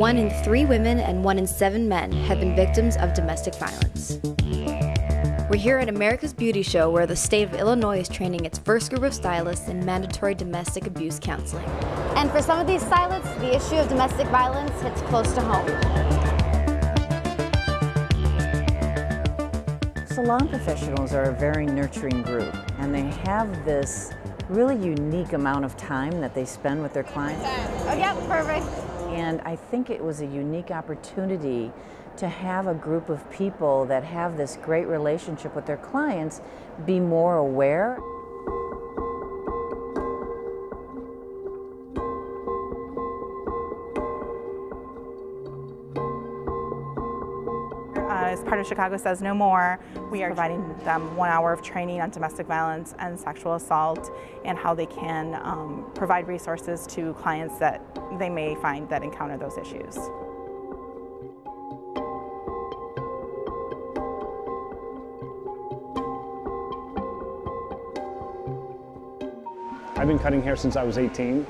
one in three women and one in seven men have been victims of domestic violence. We're here at America's Beauty Show where the state of Illinois is training its first group of stylists in mandatory domestic abuse counseling. And for some of these stylists, the issue of domestic violence hits close to home. Salon professionals are a very nurturing group and they have this really unique amount of time that they spend with their clients. Oh, yeah, perfect. And I think it was a unique opportunity to have a group of people that have this great relationship with their clients be more aware. Uh, as part of Chicago Says No More, we are providing them one hour of training on domestic violence and sexual assault and how they can um, provide resources to clients that they may find that encounter those issues. I've been cutting hair since I was 18.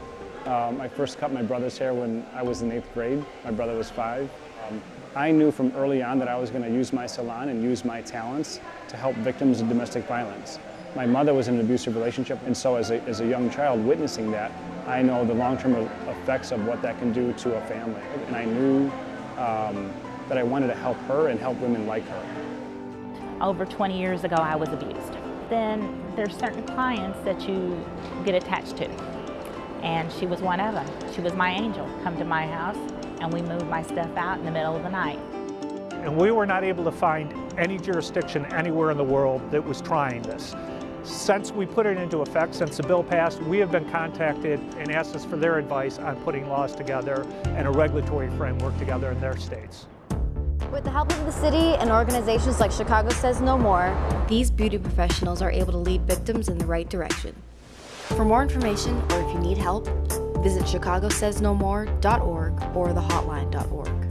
Um, I first cut my brother's hair when I was in eighth grade. My brother was five. Um, I knew from early on that I was going to use my salon and use my talents to help victims of domestic violence. My mother was in an abusive relationship, and so as a, as a young child witnessing that, I know the long-term effects of what that can do to a family. And I knew um, that I wanted to help her and help women like her. Over 20 years ago, I was abused. Then there's certain clients that you get attached to, and she was one of them. She was my angel. Come to my house, and we moved my stuff out in the middle of the night. And we were not able to find any jurisdiction anywhere in the world that was trying this. Since we put it into effect, since the bill passed, we have been contacted and asked us for their advice on putting laws together and a regulatory framework together in their states. With the help of the city and organizations like Chicago Says No More, these beauty professionals are able to lead victims in the right direction. For more information or if you need help, visit chicagosaysnomore.org or thehotline.org.